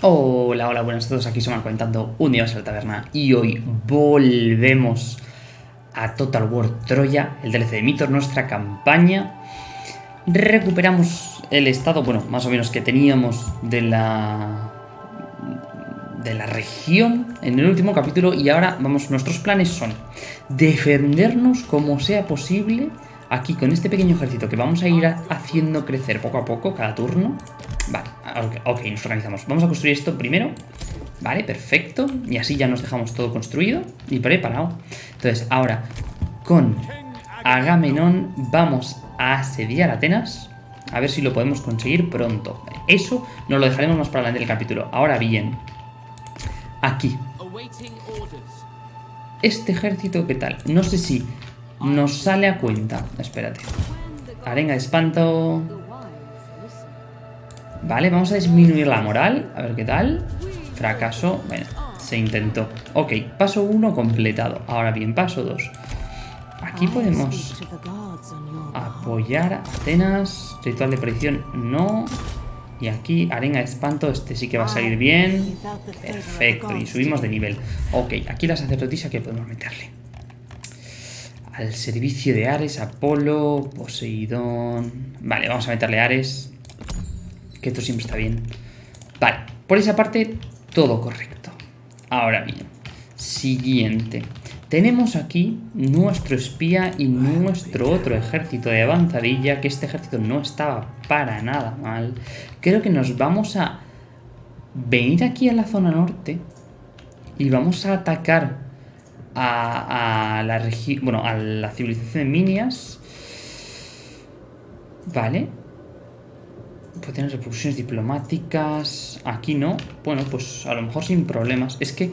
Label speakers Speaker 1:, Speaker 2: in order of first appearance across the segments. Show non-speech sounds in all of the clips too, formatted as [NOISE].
Speaker 1: Hola, hola, buenas a todos, aquí somos comentando un día más la taberna y hoy volvemos a Total War Troya, el DLC de Mitos, nuestra campaña. Recuperamos el estado, bueno, más o menos que teníamos de la de la región en el último capítulo y ahora, vamos, nuestros planes son defendernos como sea posible aquí con este pequeño ejército que vamos a ir haciendo crecer poco a poco cada turno. Vale, ok, nos organizamos. Vamos a construir esto primero. Vale, perfecto. Y así ya nos dejamos todo construido y preparado. Entonces, ahora con Agamenón vamos a asediar Atenas. A ver si lo podemos conseguir pronto. Eso nos lo dejaremos más para adelante del capítulo. Ahora bien, aquí. Este ejército, ¿qué tal? No sé si nos sale a cuenta. Espérate. Arenga de espanto. Vale, vamos a disminuir la moral. A ver qué tal. Fracaso. Bueno, se intentó. Ok, paso 1 completado. Ahora bien, paso 2. Aquí podemos apoyar a Atenas. Ritual de predicción, no. Y aquí, arena de espanto, este sí que va a salir bien. Perfecto, y subimos de nivel. Ok, aquí la sacerdotisa que podemos meterle al servicio de Ares, Apolo, Poseidón... Vale, vamos a meterle Ares, que esto siempre está bien. Vale, por esa parte, todo correcto. Ahora bien, siguiente. Tenemos aquí nuestro espía y nuestro otro ejército de avanzadilla, que este ejército no estaba para nada mal. Creo que nos vamos a venir aquí a la zona norte y vamos a atacar a, la región, bueno, a la civilización de Minias. Vale. Puede tener repercusiones diplomáticas. Aquí no. Bueno, pues a lo mejor sin problemas. Es que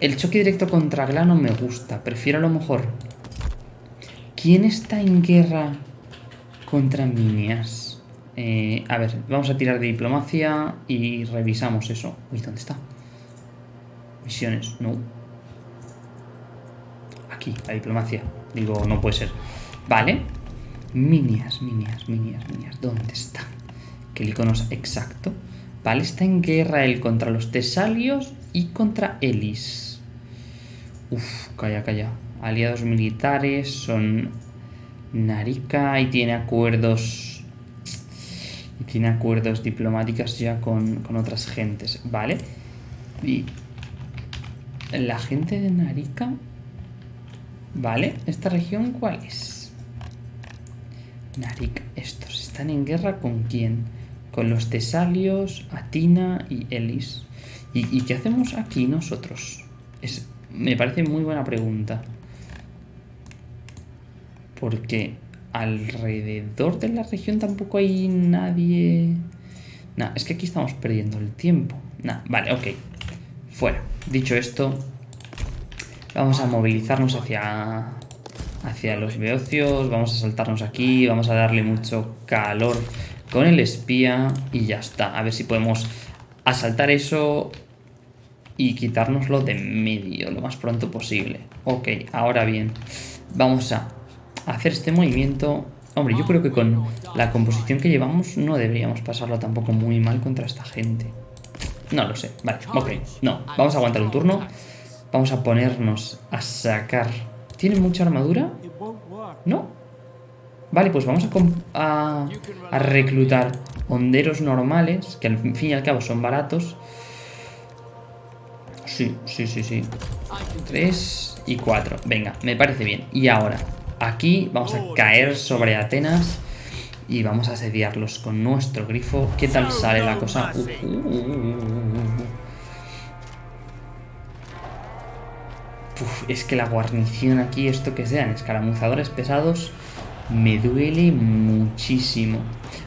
Speaker 1: el choque directo contra Glano me gusta. Prefiero a lo mejor... ¿Quién está en guerra contra Minias? Eh, a ver, vamos a tirar de diplomacia y revisamos eso. Uy, ¿dónde está? Misiones, no aquí, la diplomacia. Digo, no puede ser. Vale. Minias, minias, minias, minias. ¿Dónde está? Que el icono es exacto. Vale, está en guerra él contra los tesalios y contra Elis. Uf, calla, calla. Aliados militares son Narika y tiene acuerdos... Y tiene acuerdos diplomáticos ya con, con otras gentes, ¿vale? Y la gente de Narika Vale, ¿esta región cuál es? Narik, estos están en guerra con quién? Con los Tesalios, Atina y Elis. ¿Y, qué hacemos aquí nosotros? Es, me parece muy buena pregunta. Porque alrededor de la región tampoco hay nadie... Nah, es que aquí estamos perdiendo el tiempo. Nah, vale, ok. Fuera. Dicho esto, Vamos a movilizarnos hacia, hacia los beocios, vamos a saltarnos aquí, vamos a darle mucho calor con el espía y ya está. A ver si podemos asaltar eso y quitárnoslo de medio lo más pronto posible. Ok, ahora bien, vamos a hacer este movimiento. Hombre, yo creo que con la composición que llevamos no deberíamos pasarlo tampoco muy mal contra esta gente. No lo sé, vale, ok, no, vamos a aguantar un turno. Vamos a ponernos a sacar... ¿Tiene mucha armadura? ¿No? Vale, pues vamos a, reclutar honderos normales, que al fin y al cabo son baratos. Sí, sí, sí, sí. Tres y cuatro. Venga, me parece bien. Y ahora, aquí vamos a caer sobre Atenas y vamos a asediarlos con nuestro grifo. ¿Qué tal sale la cosa? Uh, uh, uh, es que la guarnición aquí, esto que sean escaramuzadores pesados, me duele muchísimo.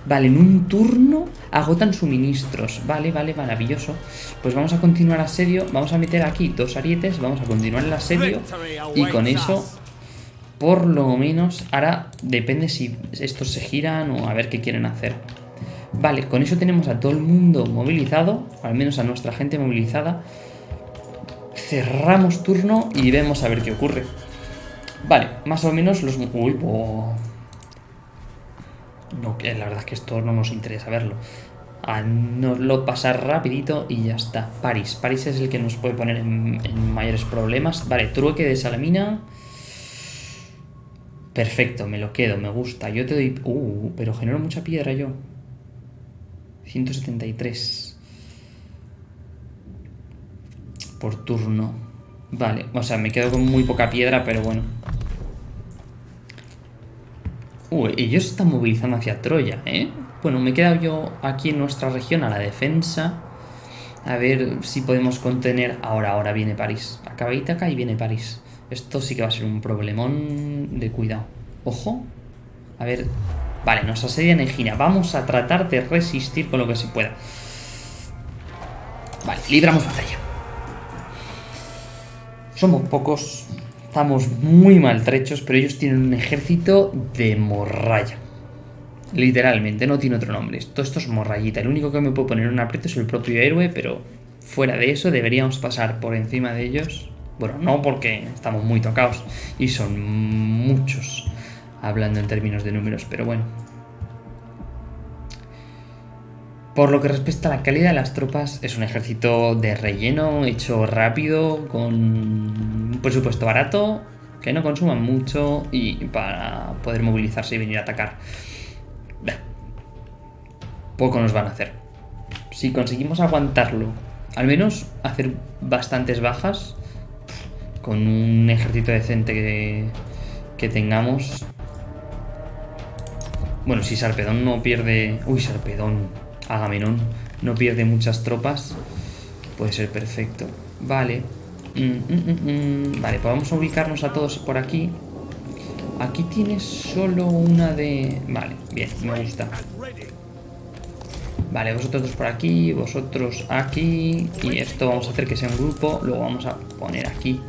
Speaker 1: Vale, en un turno agotan suministros. Vale, vale, maravilloso. Pues vamos a continuar asedio. Vamos a meter aquí dos arietes. Vamos a continuar el asedio. Y con eso, por lo menos, ahora depende si estos se giran o a ver qué quieren hacer. Vale, con eso tenemos a todo el mundo movilizado. Al menos a nuestra gente movilizada cerramos turno y vemos a ver qué ocurre. Vale, más o menos los... Uy, No, la verdad es que esto no nos interesa verlo. a nos lo pasar rapidito y ya está. París. París es el que nos puede poner en, en mayores problemas. Vale, trueque de salamina. Perfecto, me lo quedo, me gusta. Yo te doy... Uh, pero genero mucha piedra yo. 173. Por turno. Vale, o sea, me quedo con muy poca piedra, pero bueno. Uh, ellos están movilizando hacia Troya, ¿eh? Bueno, me he quedado yo aquí en nuestra región a la defensa. A ver si podemos contener... Ahora, ahora viene París. Acaba acá y viene París. Esto sí que va a ser un problemón de cuidado. Ojo. A ver... Vale, nos asedia Egina. Vamos a tratar de resistir con lo que se pueda. Vale, libramos batalla. Somos pocos. Estamos muy maltrechos, pero ellos tienen un ejército de morralla. Literalmente, no tiene otro nombre. Todo esto es morrayita. El único que me puedo poner un aprieto es el propio héroe, pero fuera de eso deberíamos pasar por encima de ellos. Bueno, no porque estamos muy tocados y son muchos, hablando en términos de números, pero bueno. Por lo que respecta a la calidad de las tropas, es un ejército de relleno, hecho rápido, con un presupuesto barato, que no consuman mucho y para poder movilizarse y venir a atacar. Poco nos van a hacer. Si conseguimos aguantarlo, al menos hacer bastantes bajas, con un ejército decente que, que tengamos... Bueno, si Sarpedón no pierde... Uy, Sarpedón, Agamenón, no pierde muchas tropas, puede ser perfecto. Vale. Mm, mm, mm, vale, pues ubicarnos a todos por aquí. Aquí tienes solo una de... Vale, bien, me gusta. Vale, vosotros dos por aquí, vosotros aquí. Y esto vamos a hacer que sea un grupo. Luego vamos a poner aquí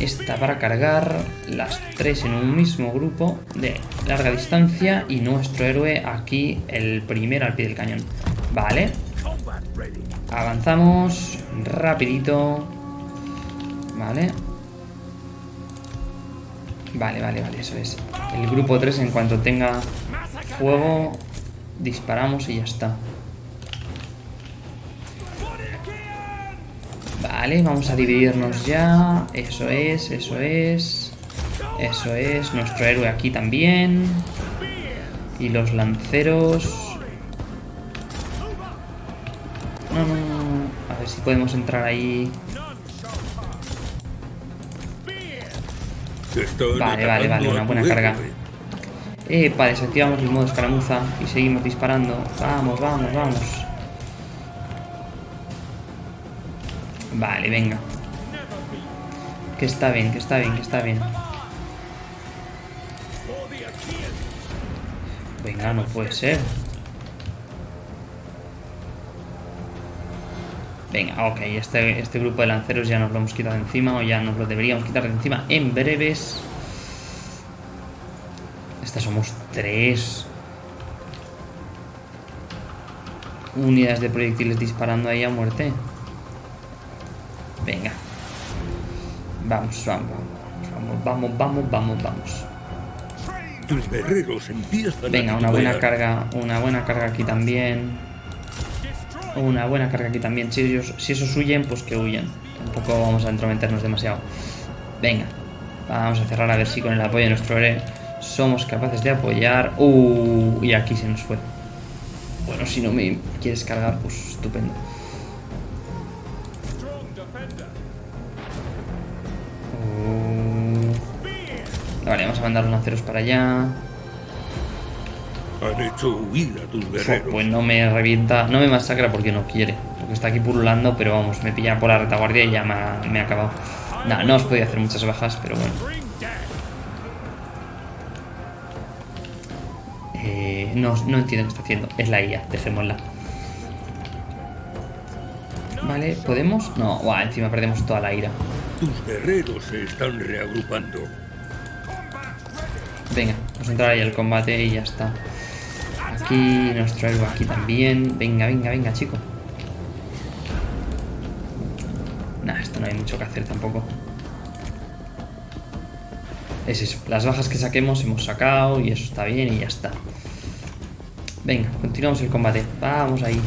Speaker 1: esta para cargar. Las tres en un mismo grupo de larga distancia. Y nuestro héroe aquí, el primero al pie del cañón. Vale. Avanzamos rapidito. Vale. Vale, vale, vale, eso es. El grupo 3 en cuanto tenga fuego Disparamos y ya está. Vale, vamos a dividirnos ya. Eso es, eso es. Eso es. Nuestro héroe aquí también. Y los lanceros. No, no, no. A ver si podemos entrar ahí. Vale, vale, vale. Una buena carga. Epa, desactivamos el modo escaramuza y seguimos disparando. Vamos, vamos, vamos. Vale, venga. Que está bien, que está bien, que está bien. Venga, no puede ser. Venga, ok, este, este grupo de lanceros ya nos lo hemos quitado encima o ya nos lo deberíamos quitar de encima en breves somos tres. Unidades de proyectiles disparando ahí a muerte. Vamos, vamos, vamos, vamos, vamos, vamos, vamos.
Speaker 2: Tus guerreros empiezan
Speaker 1: Venga, una buena carga, una buena carga aquí también. Una buena carga aquí también. Si, ellos, si esos huyen, pues que huyan. Tampoco vamos a entrometernos demasiado. Venga, vamos a cerrar a ver si con el apoyo de nuestro héroe somos capaces de apoyar. Uh, y aquí se nos fue. Bueno, si no me quieres cargar, pues estupendo. Vale, vamos a mandar los lanceros para allá.
Speaker 2: Han hecho huida tus guerreros.
Speaker 1: Pues no me revienta, no me masacra porque no quiere. Porque está aquí pululando, pero vamos, me pilla por la retaguardia y ya me ha, me ha acabado. No, no os podía hacer muchas bajas, pero bueno. No, no entiendo qué está haciendo. Es la IA, dejémosla. Vale, ¿podemos? No, Buah, encima perdemos toda la ira.
Speaker 2: Tus guerreros se están reagrupando.
Speaker 1: Venga, vamos a entrar ahí al combate y ya está. Aquí, nuestro héroe aquí también. Venga, venga, venga, chico. Nah, esto no hay mucho que hacer tampoco. Es eso, las bajas que saquemos hemos sacado y eso está bien y ya está. Venga, continuamos el combate. Vamos ahí.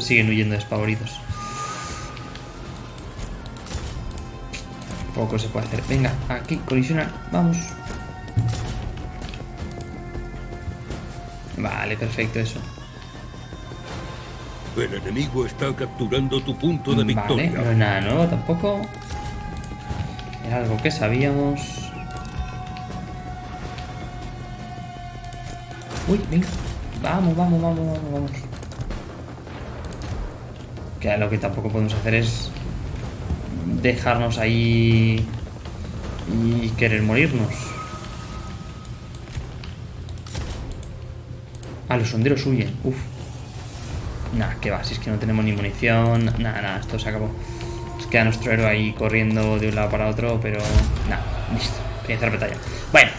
Speaker 1: Siguen huyendo despavoridos. Poco se puede hacer. Venga, aquí, colisionar. Vamos. Vale, perfecto eso.
Speaker 2: El enemigo está capturando tu punto de
Speaker 1: Vale,
Speaker 2: victoria.
Speaker 1: no es nada nuevo tampoco. Era algo que sabíamos. Uy, venga. Vamos, vamos, vamos, vamos, vamos. Que lo que tampoco podemos hacer es dejarnos ahí y querer morirnos. Ah, los sonderos huyen. Uf. Nah, que va, si es que no tenemos ni munición. Nada, nada, esto se acabó. Nos queda nuestro héroe ahí corriendo de un lado para otro, pero nada, listo. La batalla. Bueno,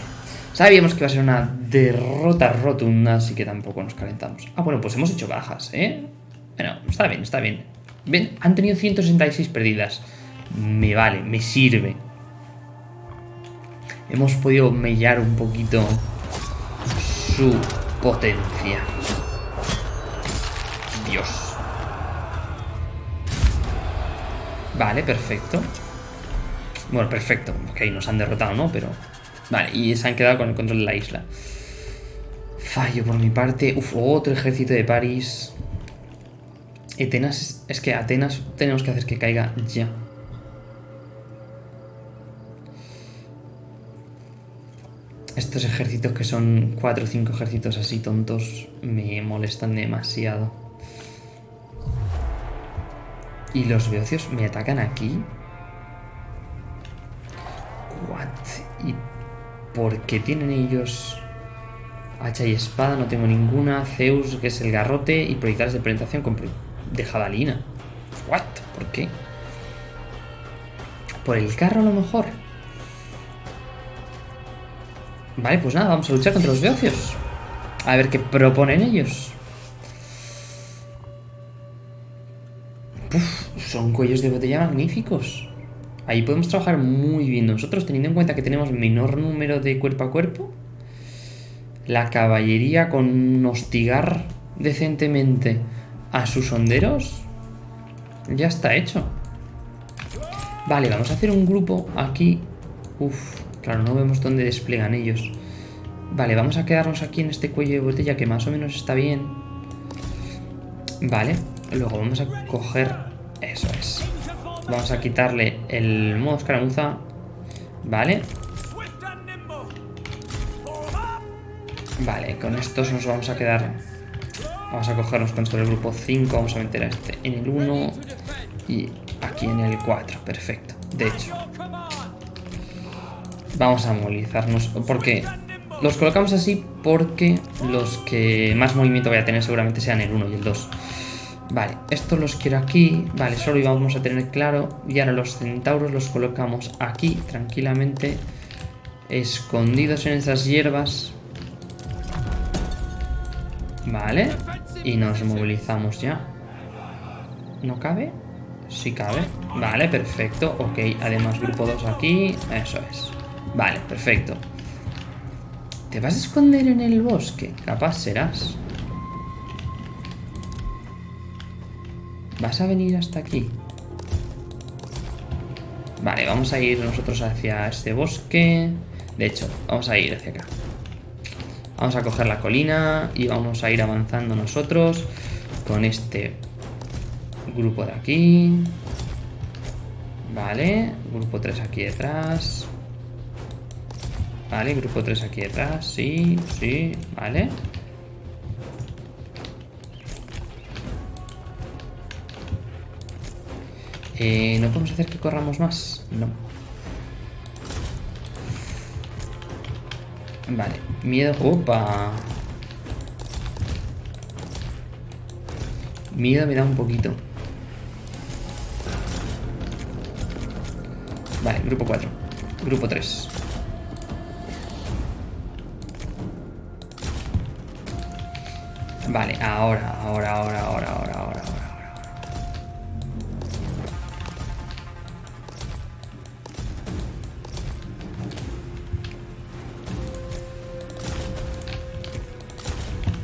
Speaker 1: sabíamos que iba a ser una derrota rotunda, así que tampoco nos calentamos. Ah, bueno, pues hemos hecho bajas, ¿eh? Bueno, está bien, está bien. Ven, han tenido 166 perdidas. Me vale, me sirve. Hemos podido mellar un poquito su potencia. Dios. Vale, perfecto. Bueno, perfecto. Ok, nos han derrotado, ¿no? Pero... Vale, y se han quedado con el control de la isla. Fallo por mi parte. Uf, otro ejército de París. Atenas... Es que Atenas tenemos que hacer que caiga ya. Estos ejércitos que son cuatro o cinco ejércitos así tontos me molestan demasiado. Y los beocios me atacan aquí. What? ¿Y por qué tienen ellos hacha y espada? No tengo ninguna. Zeus, que es el garrote, y proyectiles de penetración con de jabalina. What? ¿Por qué? ¿Por el carro a lo mejor? Vale, pues nada, vamos a luchar contra los beocios. A ver qué proponen ellos. Puf, son cuellos de botella magníficos. Ahí podemos trabajar muy bien nosotros, teniendo en cuenta que tenemos menor número de cuerpo a cuerpo. La caballería con hostigar decentemente a sus honderos ya está hecho. Vale, vamos a hacer un grupo aquí. Uf, claro, no vemos dónde despliegan ellos. Vale, vamos a quedarnos aquí en este cuello de botella que más o menos está bien. Vale, luego vamos a coger... Eso es. Vamos a quitarle el modo escaramuza. Vale. Vale, con estos nos vamos a quedar... Vamos a cogernos con esto del grupo 5. Vamos a meter a este en el 1. Y aquí en el 4. Perfecto. De hecho. Vamos a movilizarnos. Porque los colocamos así porque los que más movimiento voy a tener seguramente sean el 1 y el 2. Vale, estos los quiero aquí. Vale, solo íbamos a tener claro. Y ahora los centauros los colocamos aquí tranquilamente. Escondidos en esas hierbas. Vale. Y nos movilizamos ya. ¿No cabe? Sí cabe. Vale, perfecto. Ok, además grupo 2 aquí. Eso es. Vale, perfecto. ¿Te vas a esconder en el bosque? Capaz serás. ¿Vas a venir hasta aquí? Vale, vamos a ir nosotros hacia este bosque. De hecho, vamos a ir hacia acá. Vamos a coger la colina y vamos a ir avanzando nosotros con este grupo de aquí. Vale, grupo 3 aquí detrás. Vale, grupo 3 aquí detrás. Sí, sí, vale. Eh, ¿No podemos hacer que corramos más? No. Vale, miedo... ¡Opa! Miedo me da un poquito. Vale, grupo 4. Grupo 3. Vale, ahora, ahora, ahora, ahora, ahora, ahora.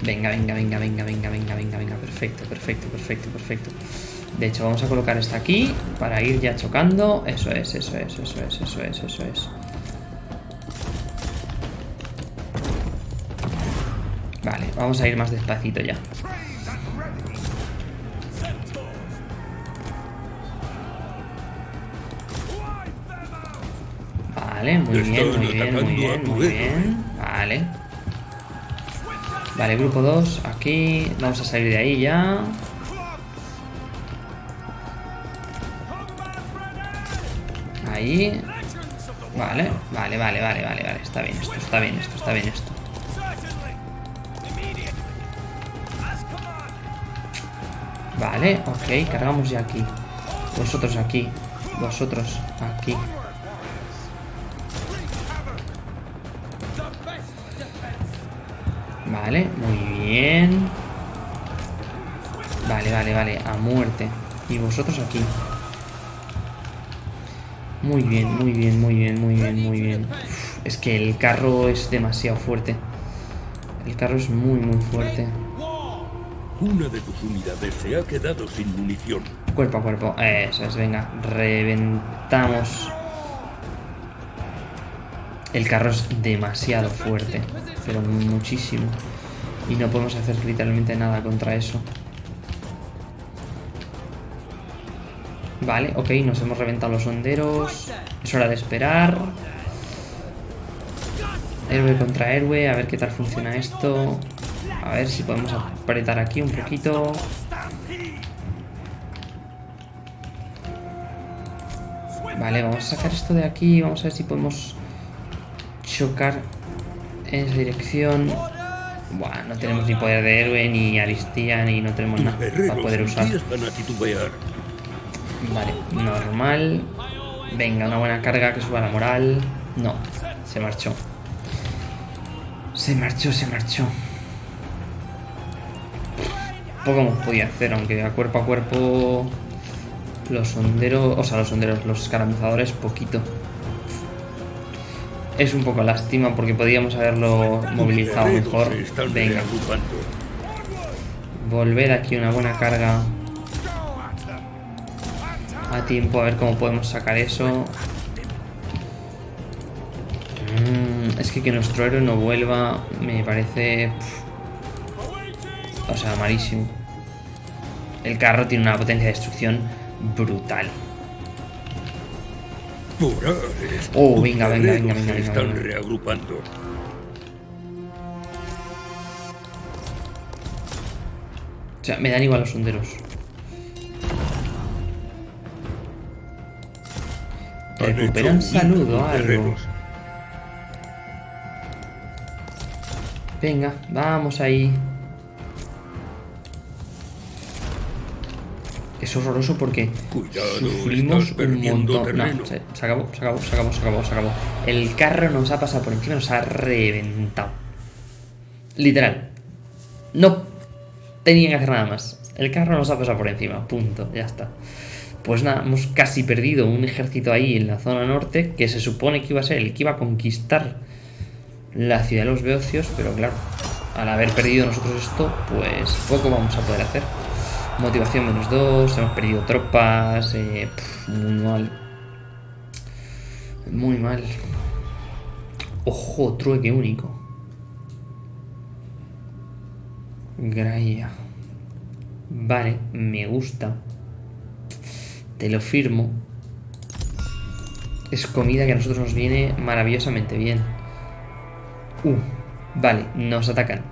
Speaker 1: Venga, venga, venga, venga, venga, venga, venga, venga. Perfecto, perfecto, perfecto, perfecto. De hecho, vamos a colocar esta aquí para ir ya chocando. Eso es, eso es, eso es, eso es, eso es. Vale, vamos a ir más despacito ya. Vale, muy bien, muy bien, muy bien, muy bien. Vale. Vale, grupo 2, aquí. Vamos a salir de ahí ya. Ahí. Vale, vale, vale, vale, vale, vale. Está bien esto, está bien esto, está bien esto. Vale, ok, cargamos ya aquí. Vosotros aquí. Vosotros aquí. Vale, muy bien. Vale, vale, vale, a muerte. Y vosotros aquí. Muy bien, muy bien, muy bien, muy bien, muy bien. es que el carro es demasiado fuerte. El carro es muy, muy fuerte.
Speaker 2: Una de tus unidades se ha quedado sin munición.
Speaker 1: Cuerpo a cuerpo. Eso es, venga. Reventamos. El carro es demasiado fuerte. Pero muchísimo. Y no podemos hacer literalmente nada contra eso. Vale, ok, nos hemos reventado los honderos. Es hora de esperar. Héroe contra héroe, a ver qué tal funciona esto. A ver si podemos apretar aquí un poquito. Vale, vamos a sacar esto de aquí. Vamos a ver si podemos chocar en esa dirección. Buah, no tenemos ni poder de héroe, ni aristía, ni no tenemos nada para poder usar. Vale, normal. Venga, una buena carga que suba la moral. No, se marchó. Se marchó, se marchó. Poco podía hacer, aunque a cuerpo a cuerpo los sonderos, o sea, los sonderos, los escaramuzadores, poquito. Es un poco lástima porque podíamos haberlo movilizado mejor. Venga. Volver aquí una buena carga. A tiempo, a ver cómo podemos sacar eso. Mm, es que que nuestro héroe no vuelva me parece... O sea, malísimo. El carro tiene una potencia de destrucción brutal. Oh, venga, venga, venga, venga, venga.
Speaker 2: Están reagrupando.
Speaker 1: O sea, me dan igual los honderos. Recuperan salud o algo. Venga, vamos ahí. Es horroroso porque sufrimos un montón. No, se, acabó, se acabó, se acabó, se acabó, se acabó. El carro nos ha pasado por encima, nos ha reventado. Literal. No tenía que hacer nada más. El carro nos ha pasado por encima, punto, ya está. Pues nada, hemos casi perdido un ejército ahí en la zona norte que se supone que iba a ser el que iba a conquistar la ciudad de los Beocios, pero claro, al haber perdido nosotros esto, pues poco vamos a poder hacer. Motivación menos 2, hemos perdido tropas, eh, muy mal. Muy mal. Ojo, trueque único. Graia. Vale, me gusta. Te lo firmo. Es comida que a nosotros nos viene maravillosamente bien. Uh, vale, nos atacan.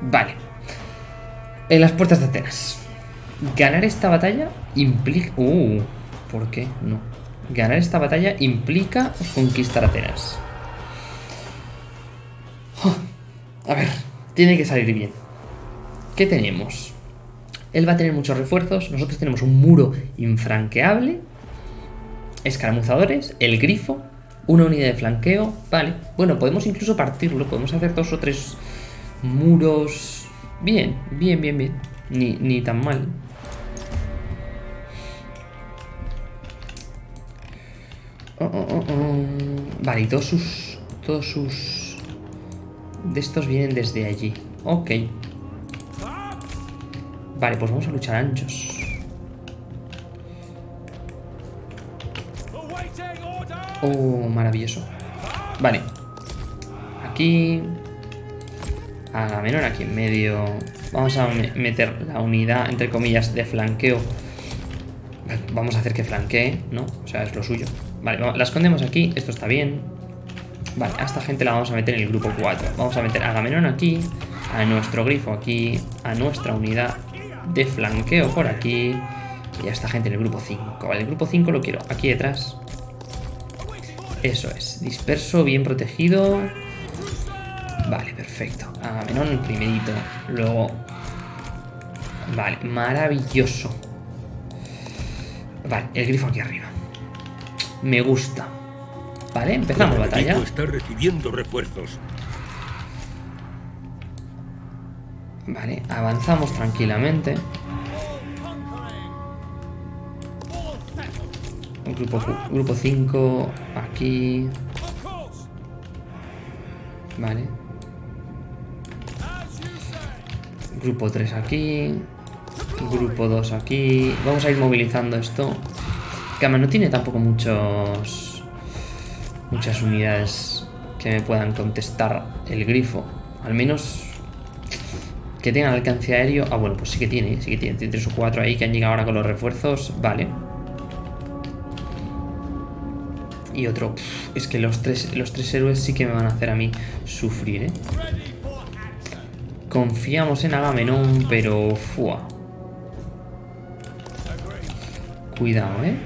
Speaker 1: Vale. En las puertas de Atenas. Ganar esta batalla implica... Uh, ¿por qué? No. Ganar esta batalla implica conquistar Atenas. a ver, tiene que salir bien. ¿Qué tenemos? Él va a tener muchos refuerzos. Nosotros tenemos un muro infranqueable. Escaramuzadores, el grifo, una unidad de flanqueo. Vale, bueno, podemos incluso partirlo. Podemos hacer dos o tres muros Bien, bien, bien, bien. Ni, ni tan mal. Oh, oh, oh, vale, y todos sus... Todos sus... de estos vienen desde allí. Ok. Vale, pues vamos a luchar anchos. Oh, maravilloso. Vale. Aquí... Agamenón aquí en medio. Vamos a meter la unidad, entre comillas, de flanqueo. Vamos a hacer que flanquee, ¿no? O sea, es lo suyo. Vale, la escondemos aquí. Esto está bien. Vale, a esta gente la vamos a meter en el grupo 4. Vamos a meter a Agamenón aquí, a nuestro grifo aquí, a nuestra unidad de flanqueo por aquí y a esta gente en el grupo 5. Vale, el grupo 5 lo quiero aquí detrás. Eso es, disperso, bien protegido. Perfecto. Agamenón primerito, luego... Vale, maravilloso. Vale, el grifo aquí arriba. Me gusta. Vale, empezamos batalla.
Speaker 2: Está recibiendo refuerzos.
Speaker 1: Vale, avanzamos tranquilamente. Grupo, grupo 5 aquí. Vale. Grupo 3 aquí. Grupo 2 aquí. Vamos a ir movilizando esto. Cama no tiene tampoco muchos muchas unidades que me puedan contestar el grifo. Al menos que tengan alcance aéreo. Ah, bueno, pues sí que tiene, sí que tiene. Tiene tres o cuatro ahí que han llegado ahora con los refuerzos. Vale. Y otro. es que los tres, los tres héroes sí que me van a hacer a mí sufrir, ¿eh? Confiamos en Agamenón, pero... Fua. Cuidado, ¿eh?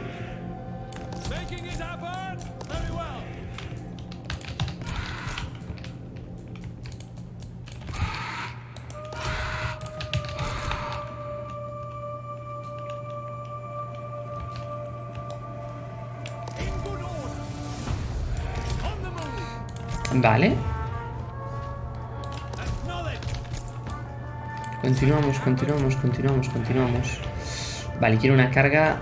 Speaker 1: Vale. Continuamos, continuamos, continuamos, continuamos. Vale, quiero una carga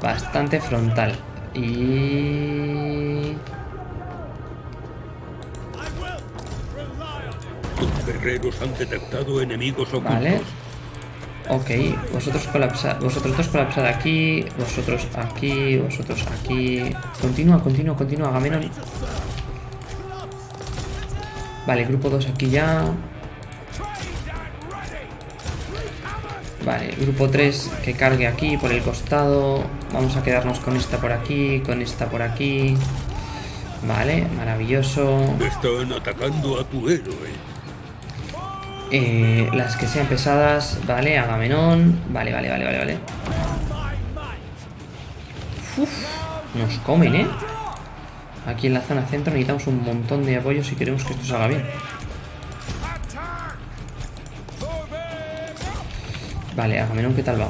Speaker 1: bastante frontal. Y...
Speaker 2: Tus guerreros han detectado enemigos ocultos.
Speaker 1: Vale. Ok, vosotros colapsad, vosotros dos colapsad aquí, vosotros aquí, vosotros aquí. Continúa, continúa, continúa, Agamenón. Vale, grupo 2 aquí ya. Vale, grupo 3 que cargue aquí por el costado. Vamos a quedarnos con esta por aquí, con esta por aquí. Vale, maravilloso.
Speaker 2: Están atacando a tu héroe.
Speaker 1: Eh, las que sean pesadas, vale, Agamenón. Vale, vale, vale, vale, vale. Uf, nos comen, ¿eh? Aquí en la zona centro necesitamos un montón de apoyo si queremos que esto salga bien. Vale, Agamenón, ¿qué tal va?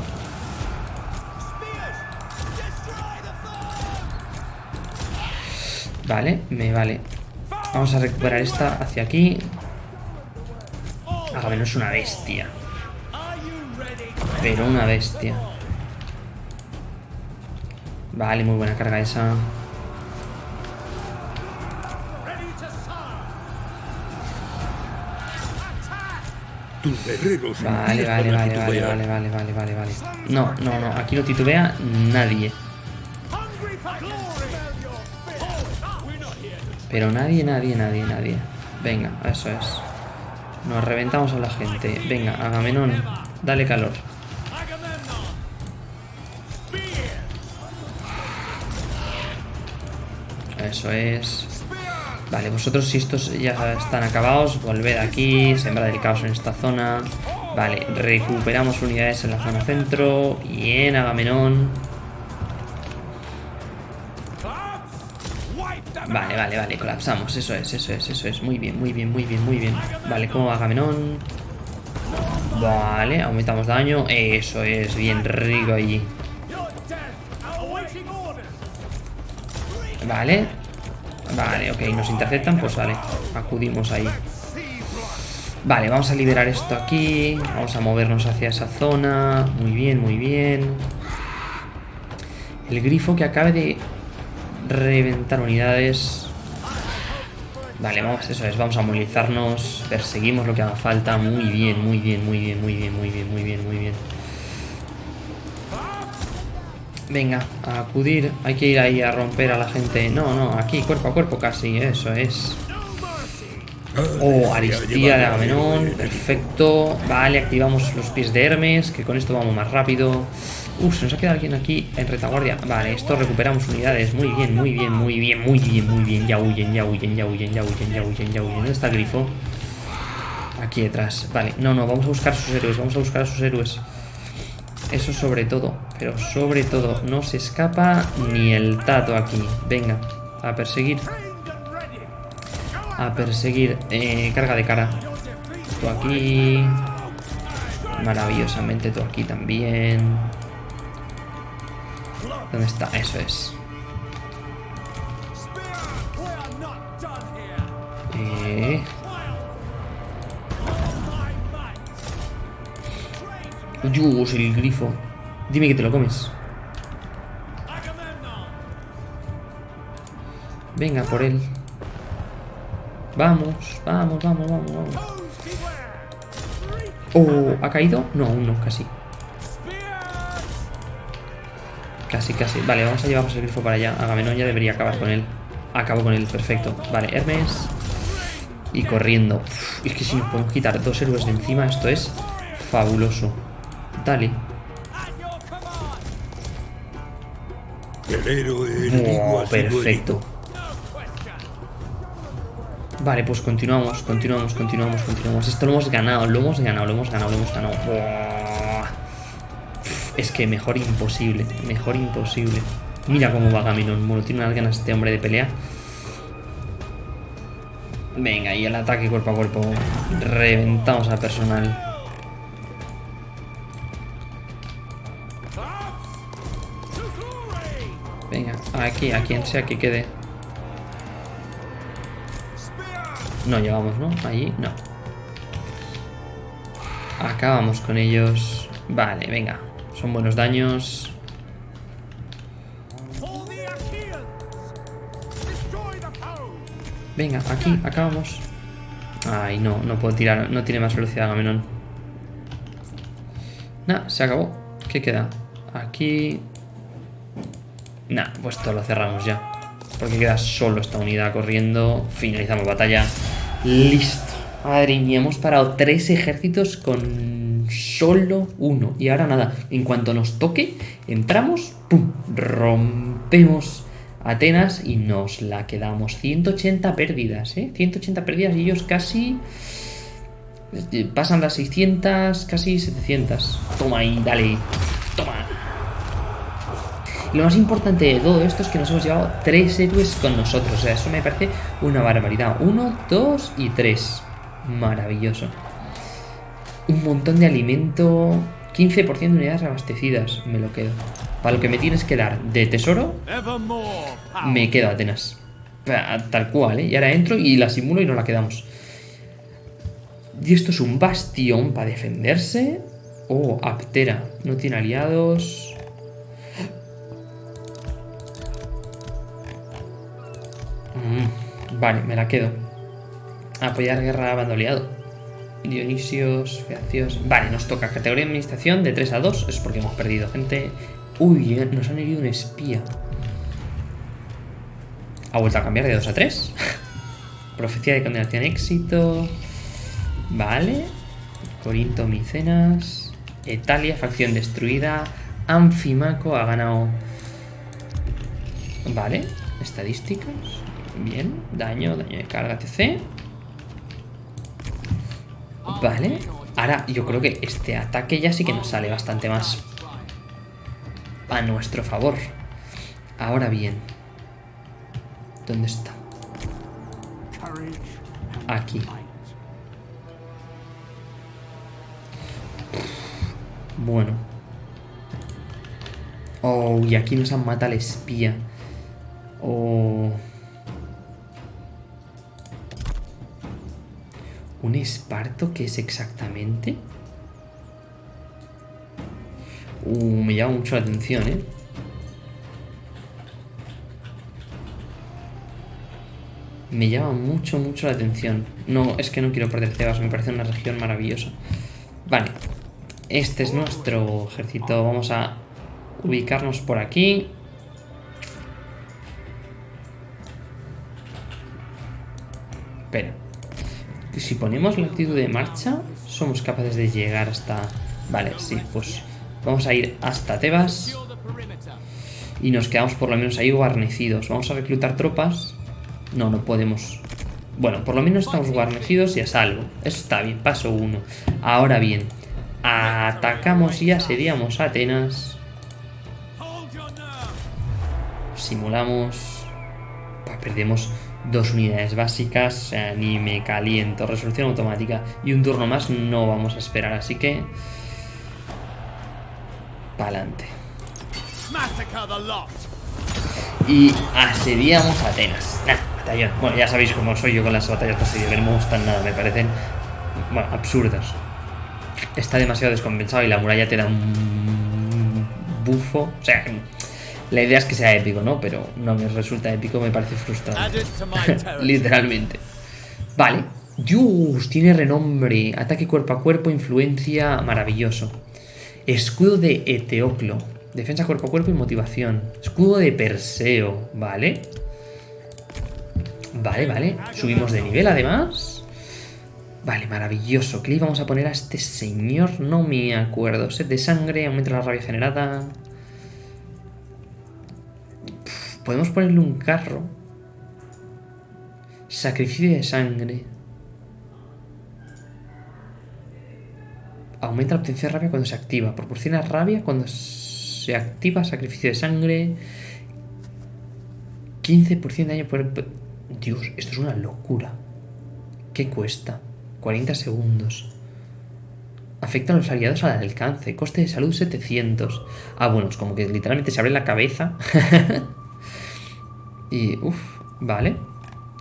Speaker 1: Vale, me vale. Vamos a recuperar esta hacia aquí. Agamenón es una bestia. Pero una bestia. Vale, muy buena carga esa. Vale, vale, vale, vale, vale, vale, vale, vale, vale. No, no, no, aquí no titubea nadie. Pero nadie, nadie, nadie, nadie. Venga, eso es. Nos reventamos a la gente. Venga, Agamenón, dale calor. Eso es. Vale, vosotros si estos ya están acabados, volved aquí, sembrad el caos en esta zona. Vale, recuperamos unidades en la zona centro. Bien, Agamenón. Vale, vale, vale, colapsamos, eso es, eso es, eso es, muy bien, muy bien, muy bien, muy bien Vale, como va Agamenón Vale, aumentamos daño, eso es, bien rico allí Vale Vale, ok, nos interceptan, pues vale, acudimos ahí Vale, vamos a liberar esto aquí Vamos a movernos hacia esa zona Muy bien, muy bien El grifo que acabe de reventar unidades. Vale, vamos, eso es, vamos a movilizarnos, perseguimos lo que haga falta, muy bien, muy bien, muy bien, muy bien, muy bien, muy bien, muy bien. Venga, a acudir, hay que ir ahí a romper a la gente. No, no, aquí, cuerpo a cuerpo casi, eso es. Oh, Aristía de Agamenón, perfecto. Vale, activamos los pies de Hermes, que con esto vamos más rápido. Uf, se nos ha quedado alguien aquí en retaguardia. Vale, esto recuperamos unidades. Muy bien, muy bien, muy bien, muy bien, muy bien. Ya huyen, ya huyen, ya huyen, ya huyen, ya huyen, ya huyen. ¿Dónde está el grifo? Aquí detrás. Vale, no, no, vamos a buscar a sus héroes, vamos a buscar a sus héroes. Eso sobre todo, pero sobre todo, no se escapa ni el tato aquí. Venga, a perseguir. A perseguir. Eh, carga de cara. Tú aquí. Maravillosamente tú aquí también. ¿Dónde está? Eso es. Eh... Dios, el grifo. Dime que te lo comes. Venga, por él. Vamos, vamos, vamos, vamos, vamos. Oh, ¿ha caído? No, aún no, casi. Casi, casi. Vale, vamos a llevarnos el grifo para allá. Agamenón ya debería acabar con él. Acabo con él, perfecto. Vale, Hermes. Y corriendo. Es que si nos podemos quitar dos héroes de encima, esto es fabuloso. Oh,
Speaker 2: sido
Speaker 1: perfecto. Vale, pues continuamos, continuamos, continuamos, continuamos. Esto lo hemos ganado, lo hemos ganado, lo hemos ganado, lo hemos ganado. Es que mejor imposible, mejor imposible. Mira cómo va Gaminon. Bueno, tiene unas ganas este hombre de pelea. Venga, y el ataque cuerpo a cuerpo. Reventamos al personal. Aquí, a quien sea que quede. No llegamos, ¿no? Allí, no. Acabamos con ellos. Vale, venga. Son buenos daños. Venga, aquí, acabamos. Ay, no, no puedo tirar. No tiene más velocidad Gamenón. Nah, se acabó. ¿Qué queda? Aquí... Nah, pues esto lo cerramos ya. Porque queda solo esta unidad corriendo. Finalizamos batalla. Listo. Madre mía, hemos parado tres ejércitos con solo uno. Y ahora nada, en cuanto nos toque, entramos, ¡pum! Rompemos Atenas y nos la quedamos. 180 pérdidas, ¿eh? 180 pérdidas y ellos casi... Pasan las 600, casi 700. Toma ahí, dale. Toma. Lo más importante de todo esto es que nos hemos llevado tres héroes con nosotros. O sea, eso me parece una barbaridad. Uno, dos y tres. Maravilloso. Un montón de alimento. 15% de unidades abastecidas. Me lo quedo. Para lo que me tienes que dar de tesoro, me quedo Atenas. Tal cual, ¿eh? Y ahora entro y la simulo y nos la quedamos. Y esto es un bastión para defenderse. Oh, Aptera. No tiene aliados. Mm, vale, me la quedo. Apoyar guerra a bando aliado. Dionisios, Feacios. Vale, nos toca categoría de administración de 3 a 2. Es porque hemos perdido gente. Uy, eh, nos han herido un espía. Ha vuelto a cambiar de 2 a 3. [LAUGHS] Profecía de condenación éxito. Vale. Corinto, Micenas. Italia, facción destruida. Anfimaco ha ganado. Vale. Estadísticas. Bien. Daño, daño de carga, etc. Vale. Ahora yo creo que este ataque ya sí que nos sale bastante más a nuestro favor. Ahora bien. ¿Dónde está? Aquí. Bueno. Oh, y aquí nos han matado al espía. Oh. ¿Un esparto qué es exactamente? Uh, me llama mucho la atención, ¿eh? Me llama mucho, mucho la atención. No, es que no quiero perder Tebas, me parece una región maravillosa. Vale, este es nuestro ejército. Vamos a ubicarnos por aquí. Pero, si ponemos la actitud de marcha, somos capaces de llegar hasta... Vale, sí, pues vamos a ir hasta Tebas. Y nos quedamos por lo menos ahí guarnecidos. Vamos a reclutar tropas. No, no podemos. Bueno, por lo menos estamos guarnecidos y a salvo. Eso está bien, paso uno. Ahora bien, atacamos y asediamos Atenas. Simulamos. perdemos dos unidades básicas. ni me caliento. Resolución automática. Y un turno más no vamos a esperar, así que... Pa'lante. Y asediamos Atenas. batallón. Bueno, ya sabéis cómo soy yo con las batallas de asedio, que no me gustan nada, me parecen bueno, absurdas. Está demasiado descompensado y la muralla te da un bufo. O sea, la idea es que sea épico, ¿no? Pero no me resulta épico, me parece frustrante. [LAUGHS] Literalmente. Vale. Dios, tiene renombre. Ataque cuerpo a cuerpo, influencia, maravilloso. Escudo de Eteoclo. Defensa cuerpo a cuerpo y motivación. Escudo de Perseo, ¿vale? Vale, vale. Subimos de nivel además. Vale, maravilloso. ¿Qué le vamos a poner a este señor? No me acuerdo. Set de sangre, aumenta la rabia generada. Podemos ponerle un carro. Sacrificio de sangre. Aumenta la potencia de rabia cuando se activa. Proporciona rabia cuando se activa sacrificio de sangre. 15% de daño por... Dios, esto es una locura. ¿Qué cuesta? 40 segundos. Afecta a los aliados al alcance. Coste de salud 700. Ah, bueno, es como que literalmente se abre la cabeza. [LAUGHS] y, uff, vale.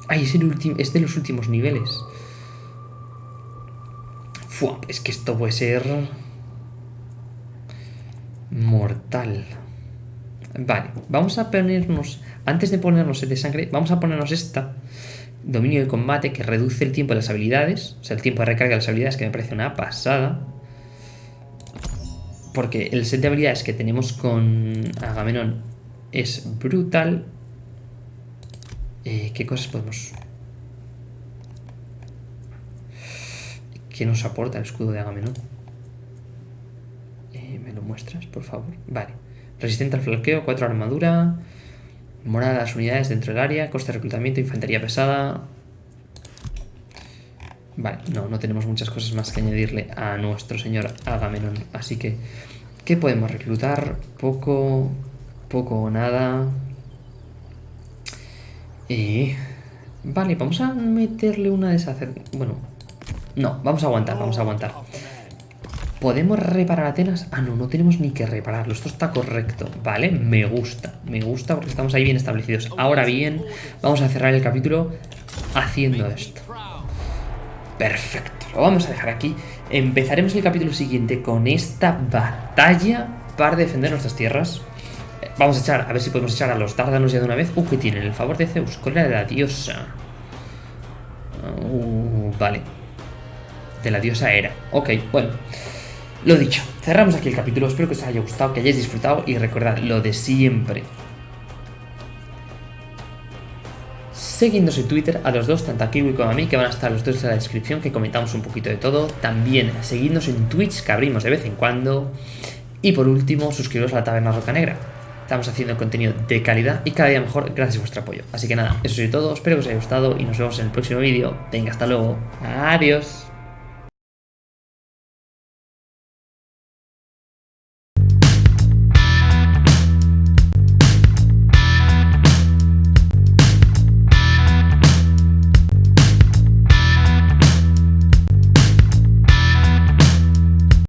Speaker 1: Ay, es, el es de los últimos niveles. Fua, es que esto puede ser mortal. Vale, vamos a ponernos, antes de ponernos el de sangre, vamos a ponernos esta, dominio de combate, que reduce el tiempo de las habilidades, o sea, el tiempo de recarga de las habilidades, que me parece una pasada. Porque el set de habilidades que tenemos con Agamenón es brutal. Eh, ¿Qué cosas podemos...? ¿Qué nos aporta el escudo de Agamenón? muestras, por favor? Vale. Resistente al flanqueo, 4 armadura. Morada las unidades dentro del área. Coste de reclutamiento, infantería pesada. Vale, no, no tenemos muchas cosas más que añadirle a nuestro señor Agamenón. Así que, ¿qué podemos reclutar? Poco, poco o nada. Y... Vale, vamos a meterle una deshacer... Bueno, no, vamos a aguantar, vamos a aguantar. ¿Podemos reparar Atenas? Ah, no, no tenemos ni que repararlo. Esto está correcto, ¿vale? Me gusta, me gusta porque estamos ahí bien establecidos. Ahora bien, vamos a cerrar el capítulo haciendo esto. Perfecto, lo vamos a dejar aquí. Empezaremos el capítulo siguiente con esta batalla para defender nuestras tierras. Vamos a echar, a ver si podemos echar a los dárdanos ya de una vez. Uh, ¿qué tienen? El favor de Zeus, cólera de la diosa. Uh, vale. De la diosa era. Ok, bueno. Lo dicho, cerramos aquí el capítulo, espero que os haya gustado, que hayáis disfrutado y recordad lo de siempre. Seguidnos en Twitter a los dos, tanto a Kiwi como a mí, que van a estar los dos en la descripción, que comentamos un poquito de todo. También seguidnos en Twitch, que abrimos de vez en cuando. Y por último, suscribiros a la Taberna Roca Negra. Estamos haciendo contenido de calidad y cada día mejor gracias a vuestro apoyo. Así que nada, eso es todo, espero que os haya gustado y nos vemos en el próximo vídeo. Venga, hasta luego. Adiós.